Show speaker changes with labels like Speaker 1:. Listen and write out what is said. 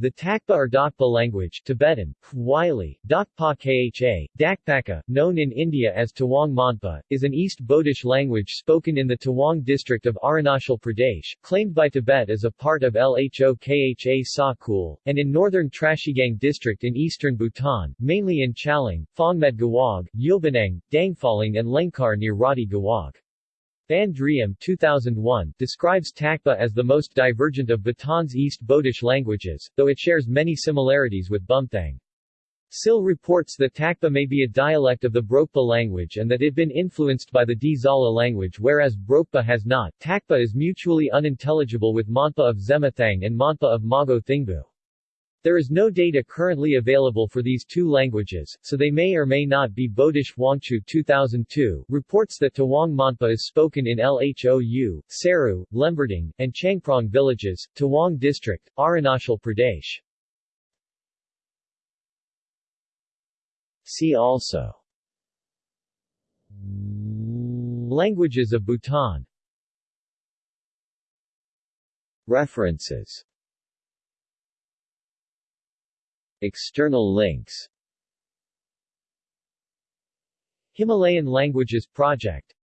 Speaker 1: The Takpa or Dakpa language Tibetan, Wylie, Dakpa Kha, Dakpaka, known in India as Tawang Monpa, is an East Bodish language spoken in the Tawang district of Arunachal Pradesh, claimed by Tibet as a part of Lho Kha Sa and in northern Trashigang district in eastern Bhutan, mainly in Chalang, Phongmed Gawag, Yulbanang, Dangfaling and Lengkar near Rati Gawag. Van Driem 2001 describes Takpa as the most divergent of Bhutan's East Bodish languages, though it shares many similarities with Bumthang. SIL reports that Takpa may be a dialect of the Brokpa language and that it has been influenced by the Dzala language whereas Brokpa has not. Takpa is mutually unintelligible with Monpa of Zemathang and Monpa of Mago Thingbu. There is no data currently available for these two languages, so they may or may not be Bodish Wangchu 2002 reports that Tawang Monpa is spoken in Lhou, Seru, Lembarding, and Changprong villages, Tawang District, Arunachal Pradesh. See also. Languages of Bhutan. References External links. Himalayan Languages Project